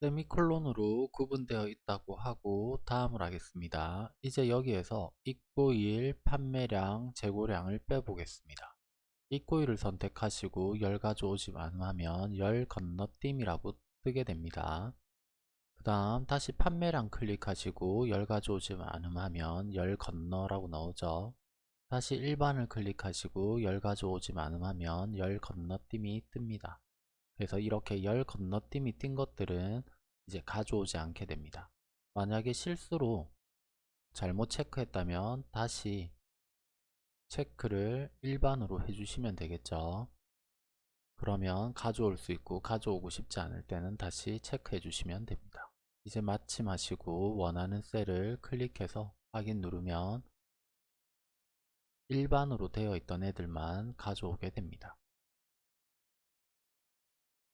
세미콜론으로 구분되어 있다고 하고 다음을 하겠습니다. 이제 여기에서 입고일, 판매량, 재고량을 빼보겠습니다. 입고일을 선택하시고 열 가져오지 않으면 열 건너뛰기라고 뜨게 됩니다. 그 다음 다시 판매량 클릭하시고 열 가져오지 않으면 열 건너라고 나오죠. 다시 일반을 클릭하시고 열 가져오지 않으면 열 건너뛰기 뜹니다. 그래서 이렇게 열 건너뛰기 띈 것들은 이제 가져오지 않게 됩니다. 만약에 실수로 잘못 체크했다면 다시 체크를 일반으로 해주시면 되겠죠. 그러면 가져올 수 있고 가져오고 싶지 않을 때는 다시 체크해 주시면 됩니다. 이제 마침 하시고 원하는 셀을 클릭해서 확인 누르면 일반으로 되어 있던 애들만 가져오게 됩니다.